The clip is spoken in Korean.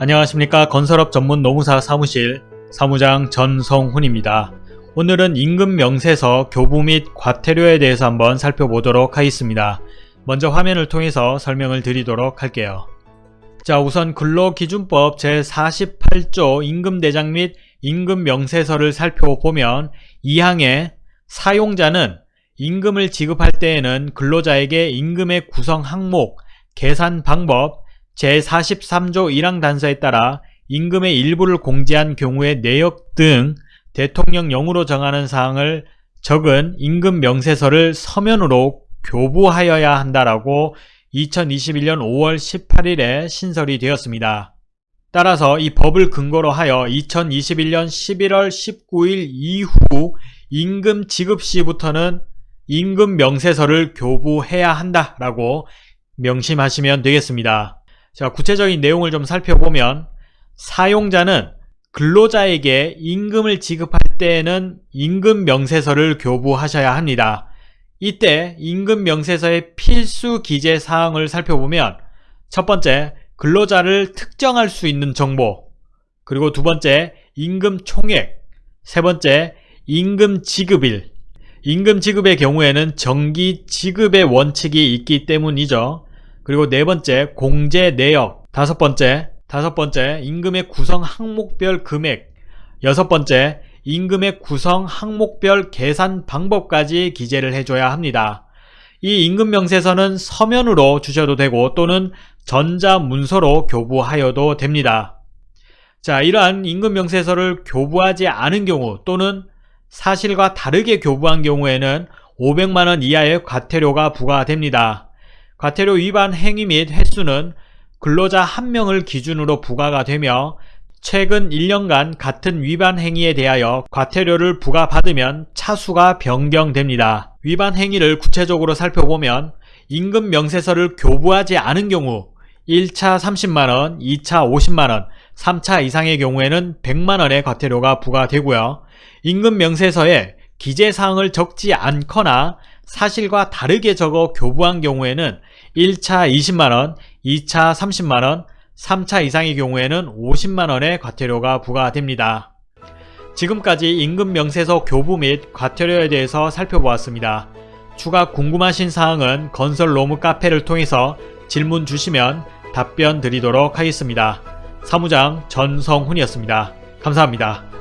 안녕하십니까 건설업 전문 노무사 사무실 사무장 전성훈입니다. 오늘은 임금 명세서 교부 및 과태료에 대해서 한번 살펴보도록 하겠습니다. 먼저 화면을 통해서 설명을 드리도록 할게요. 자 우선 근로기준법 제48조 임금대장 및 임금명세서를 살펴보면 2항에 사용자는 임금을 지급할 때에는 근로자에게 임금의 구성 항목, 계산 방법, 제43조 1항 단서에 따라 임금의 일부를 공제한 경우의 내역 등 대통령령으로 정하는 사항을 적은 임금 명세서를 서면으로 교부하여야 한다라고 2021년 5월 18일에 신설이 되었습니다. 따라서 이 법을 근거로 하여 2021년 11월 19일 이후 임금 지급 시부터는 임금 명세서를 교부해야 한다라고 명심하시면 되겠습니다. 자, 구체적인 내용을 좀 살펴보면 사용자는 근로자에게 임금을 지급할 때에는 임금 명세서를 교부하셔야 합니다. 이때 임금 명세서의 필수 기재 사항을 살펴보면 첫 번째, 근로자를 특정할 수 있는 정보 그리고 두 번째, 임금 총액 세 번째, 임금 지급일 임금 지급의 경우에는 정기 지급의 원칙이 있기 때문이죠. 그리고 네 번째 공제 내역 다섯 번째 다섯 번째 임금의 구성 항목별 금액 여섯 번째 임금의 구성 항목별 계산 방법까지 기재를 해줘야 합니다. 이 임금 명세서는 서면으로 주셔도 되고 또는 전자문서로 교부하여도 됩니다. 자, 이러한 임금 명세서를 교부하지 않은 경우 또는 사실과 다르게 교부한 경우에는 500만원 이하의 과태료가 부과됩니다. 과태료 위반 행위 및 횟수는 근로자 한명을 기준으로 부과가 되며 최근 1년간 같은 위반 행위에 대하여 과태료를 부과받으면 차수가 변경됩니다. 위반 행위를 구체적으로 살펴보면 임금 명세서를 교부하지 않은 경우 1차 30만원, 2차 50만원, 3차 이상의 경우에는 100만원의 과태료가 부과되고요. 임금 명세서에 기재사항을 적지 않거나 사실과 다르게 적어 교부한 경우에는 1차 20만원, 2차 30만원, 3차 이상의 경우에는 50만원의 과태료가 부과됩니다. 지금까지 임금명세서 교부 및 과태료에 대해서 살펴보았습니다. 추가 궁금하신 사항은 건설로무 카페를 통해서 질문 주시면 답변 드리도록 하겠습니다. 사무장 전성훈이었습니다. 감사합니다.